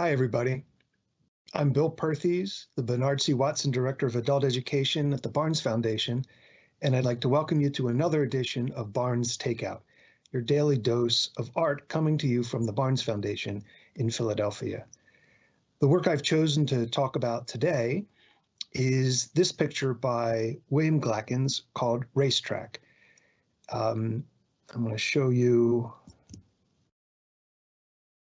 Hi, everybody. I'm Bill Perthes, the Bernard C. Watson Director of Adult Education at the Barnes Foundation, and I'd like to welcome you to another edition of Barnes Takeout, your daily dose of art coming to you from the Barnes Foundation in Philadelphia. The work I've chosen to talk about today is this picture by William Glackens called Racetrack. Um, I'm going to show you.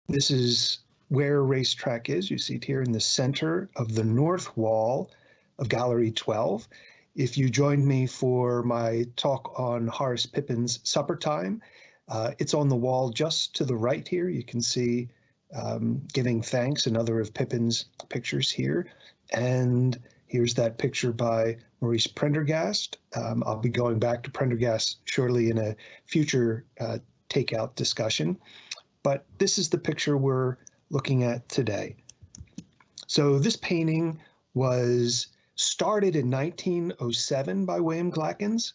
This is where Racetrack is. You see it here in the center of the north wall of Gallery 12. If you joined me for my talk on Horace Pippin's Supper Time, uh, it's on the wall just to the right here. You can see um, giving thanks, another of Pippin's pictures here. And here's that picture by Maurice Prendergast. Um, I'll be going back to Prendergast shortly in a future uh, takeout discussion. But this is the picture we're looking at today. So this painting was started in 1907 by William Glackens,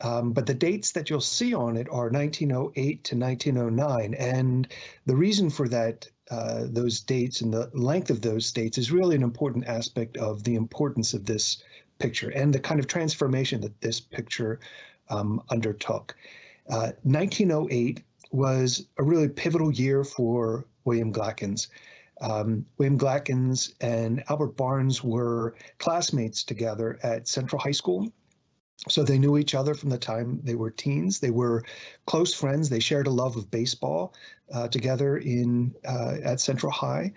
um, but the dates that you'll see on it are 1908 to 1909. And the reason for that, uh, those dates and the length of those dates is really an important aspect of the importance of this picture and the kind of transformation that this picture um, undertook. Uh, 1908 was a really pivotal year for William Glackens. Um, William Glackens and Albert Barnes were classmates together at Central High School. So they knew each other from the time they were teens. They were close friends. They shared a love of baseball uh, together in uh, at Central High.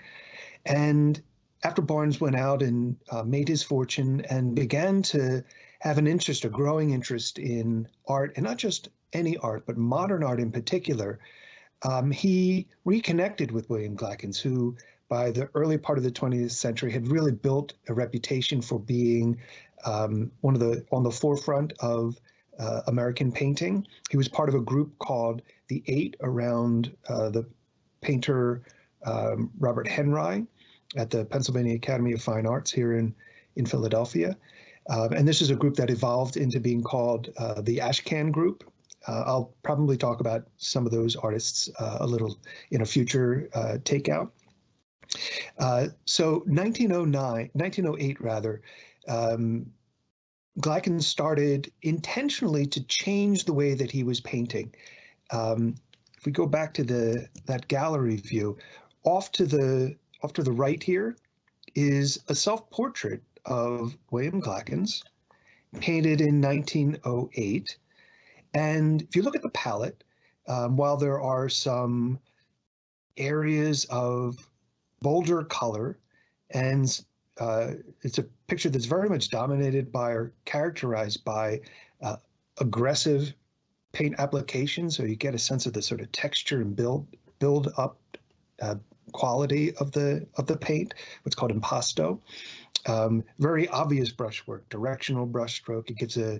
And after Barnes went out and uh, made his fortune and began to have an interest, a growing interest in art, and not just any art, but modern art in particular, um, he reconnected with William Glackens, who by the early part of the 20th century had really built a reputation for being um, one of the on the forefront of uh, American painting. He was part of a group called the Eight around uh, the painter um, Robert Henri at the Pennsylvania Academy of Fine Arts here in in Philadelphia. Uh, and this is a group that evolved into being called uh, the Ashcan Group. Uh, I'll probably talk about some of those artists uh, a little in a future takeout. so 1909, 1908 rather, um, Glackens started intentionally to change the way that he was painting. Um, if we go back to the that gallery view, off to the off to the right here is a self-portrait of William Glackens, painted in 1908. And if you look at the palette, um, while there are some areas of bolder color and uh, it's a picture that's very much dominated by or characterized by uh, aggressive paint application. So you get a sense of the sort of texture and build build up uh, quality of the of the paint, what's called impasto. Um, very obvious brushwork, directional brushstroke. It gives a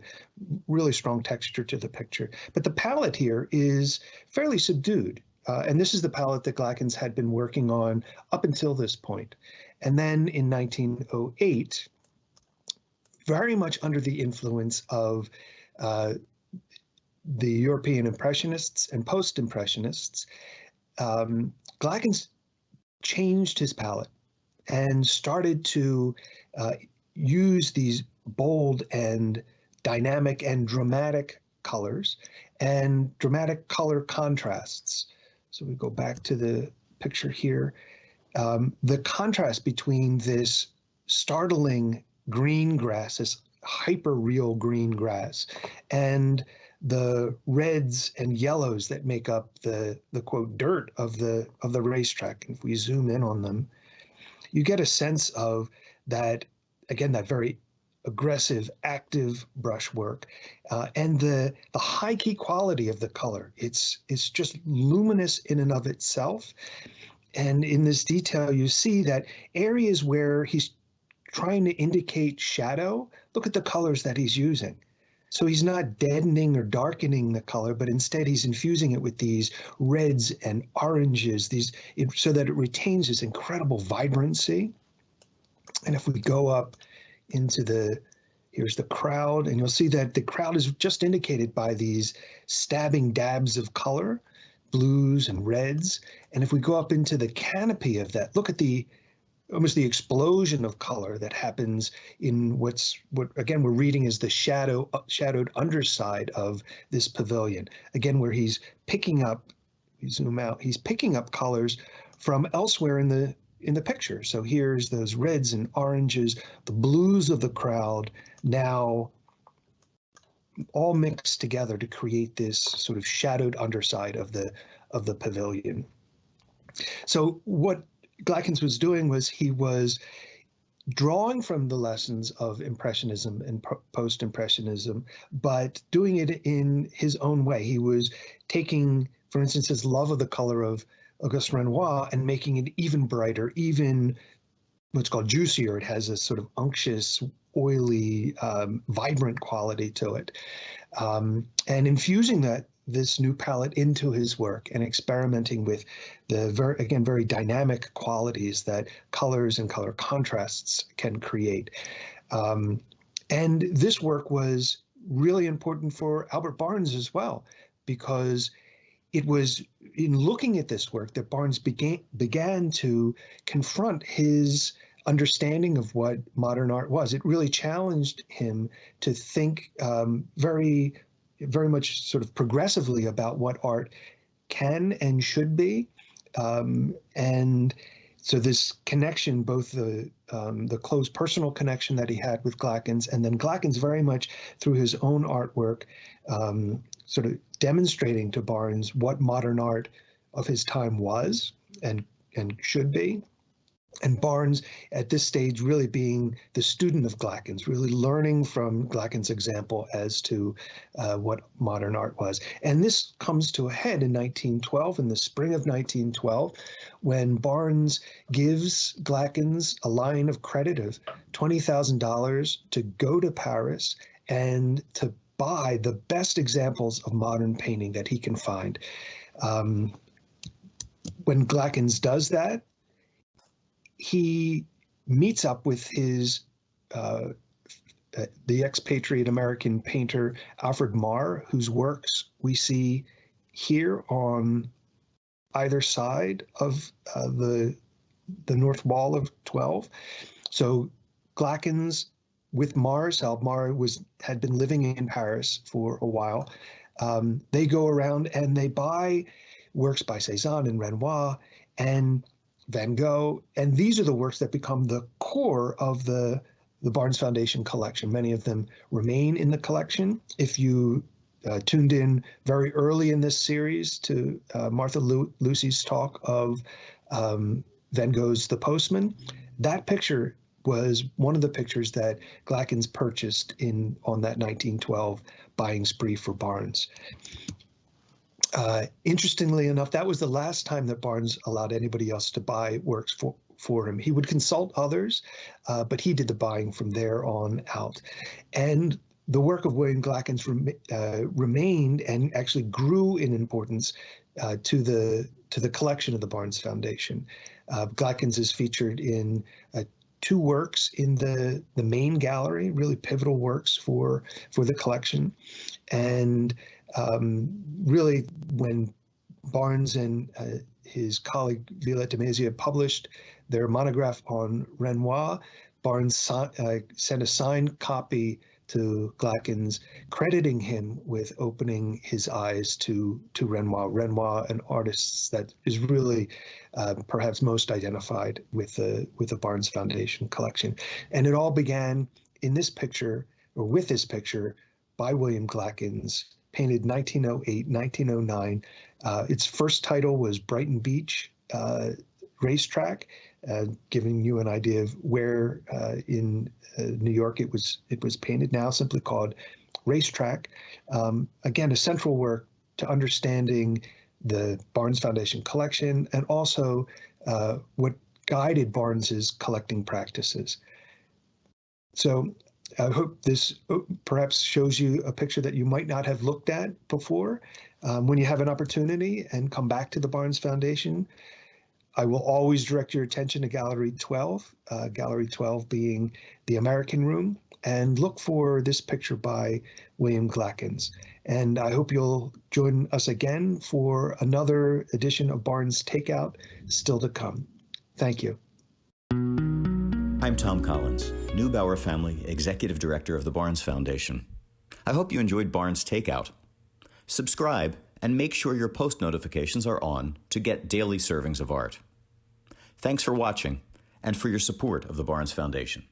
really strong texture to the picture. But the palette here is fairly subdued. Uh, and this is the palette that Glackens had been working on up until this point. And then in 1908, very much under the influence of uh, the European Impressionists and Post-Impressionists, um, Glackens changed his palette and started to uh, use these bold and dynamic and dramatic colors and dramatic color contrasts. So we go back to the picture here um, the contrast between this startling green grass, this hyper real green grass, and the reds and yellows that make up the the quote dirt of the of the racetrack. And if we zoom in on them, you get a sense of that again that very aggressive, active brushwork, uh, and the the high key quality of the color. It's it's just luminous in and of itself, and in this detail, you see that areas where he's trying to indicate shadow, look at the colors that he's using. So he's not deadening or darkening the color, but instead he's infusing it with these reds and oranges, these so that it retains this incredible vibrancy. And if we go up into the, here's the crowd, and you'll see that the crowd is just indicated by these stabbing dabs of color blues and reds. And if we go up into the canopy of that, look at the almost the explosion of color that happens in what's what again we're reading is the shadow shadowed underside of this pavilion again where he's picking up zoom out he's picking up colors from elsewhere in the in the picture so here's those reds and oranges the blues of the crowd now all mixed together to create this sort of shadowed underside of the of the pavilion. So what Glackens was doing was he was drawing from the lessons of Impressionism and post-Impressionism, but doing it in his own way. He was taking, for instance, his love of the color of Auguste Renoir and making it even brighter, even what's called juicier. It has a sort of unctuous, oily, um, vibrant quality to it. Um, and infusing that this new palette into his work and experimenting with the very again very dynamic qualities that colors and color contrasts can create. Um, and this work was really important for Albert Barnes as well, because it was in looking at this work that Barnes began began to confront his understanding of what modern art was. It really challenged him to think um, very, very much sort of progressively about what art can and should be. Um, and so this connection, both the um, the close personal connection that he had with Glackens, and then Glackens very much through his own artwork, um, sort of demonstrating to Barnes what modern art of his time was and and should be and Barnes at this stage really being the student of Glackens, really learning from Glackens' example as to uh, what modern art was. And this comes to a head in 1912, in the spring of 1912, when Barnes gives Glackens a line of credit of $20,000 to go to Paris and to buy the best examples of modern painting that he can find. Um, when Glackens does that, he meets up with his uh, the expatriate American painter Alfred Maurer, whose works we see here on either side of uh, the the north wall of 12. So Glackens with Maurer's help, Maurer was had been living in Paris for a while. Um, they go around and they buy works by Cezanne and Renoir, and Van Gogh, and these are the works that become the core of the the Barnes Foundation collection. Many of them remain in the collection. If you uh, tuned in very early in this series to uh, Martha Lu- Lucy's talk of um, Van Gogh's The Postman, that picture was one of the pictures that Glackens purchased in on that 1912 buying spree for Barnes. Uh, interestingly enough, that was the last time that Barnes allowed anybody else to buy works for, for him. He would consult others, uh, but he did the buying from there on out. And the work of William Glackens uh, remained and actually grew in importance uh, to the to the collection of the Barnes Foundation. Uh, Glackens is featured in two works in the the main gallery, really pivotal works for for the collection, and um, really when Barnes and uh, his colleague Violette de published their monograph on Renoir, Barnes uh, sent a signed copy to Glackens, crediting him with opening his eyes to to Renoir. Renoir, an artist that is really uh, perhaps most identified with the with the Barnes Foundation collection, and it all began in this picture or with this picture by William Glackens painted 1908, 1909. Uh, its first title was Brighton Beach uh, Racetrack, uh, giving you an idea of where uh, in uh, New York it was it was painted. Now simply called Racetrack. Um, again, a central work to understanding the Barnes Foundation collection and also uh, what guided Barnes's collecting practices. So I hope this uh, perhaps shows you a picture that you might not have looked at before. Um, when you have an opportunity and come back to the Barnes Foundation, I will always direct your attention to Gallery 12, uh, Gallery 12 being the American Room. and look for this picture by William Glackens. And I hope you'll join us again for another edition of Barnes Takeout still to come. Thank you. I'm Tom Collins, Neubauer Family Executive Director of the Barnes Foundation. I hope you enjoyed Barnes Takeout. Subscribe and make sure your post notifications are on to get daily servings of art. Thanks for watching and for your support of the Barnes Foundation.